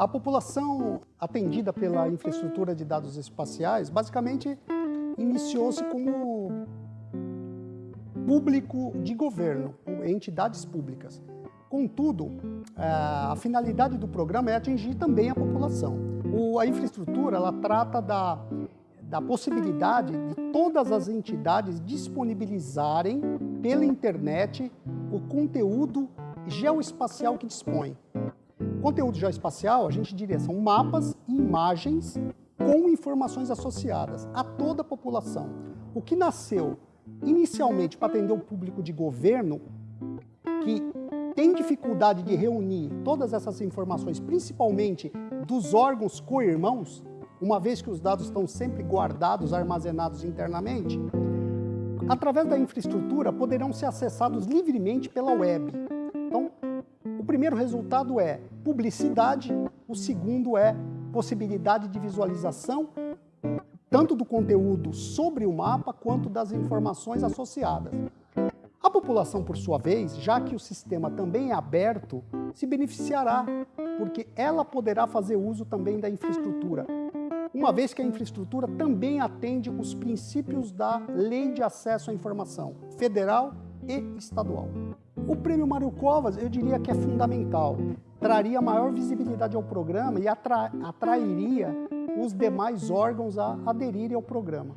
A população atendida pela infraestrutura de dados espaciais, basicamente, iniciou-se como público de governo, entidades públicas. Contudo, é, a finalidade do programa é atingir também a população. a infraestrutura ela trata da, da possibilidade de todas as entidades disponibilizarem pela internet o conteúdo geoespacial que dispõe. Conteúdo geoespacial, a gente diria, são mapas e imagens com informações associadas a toda a população. O que nasceu inicialmente para atender o público de governo, que tem dificuldade de reunir todas essas informações, principalmente dos órgãos co-irmãos, uma vez que os dados estão sempre guardados, armazenados internamente, através da infraestrutura poderão ser acessados livremente pela web. Então, o primeiro resultado é publicidade, o segundo é possibilidade de visualização tanto do conteúdo sobre o mapa quanto das informações associadas. A população, por sua vez, já que o sistema também é aberto, se beneficiará, porque ela poderá fazer uso também da infraestrutura, uma vez que a infraestrutura também atende os princípios da Lei de Acesso à Informação, federal e estadual. O Prêmio Mário Covas, eu diria que é fundamental. Traria maior visibilidade ao programa e atra atrairia os demais órgãos a aderirem ao programa.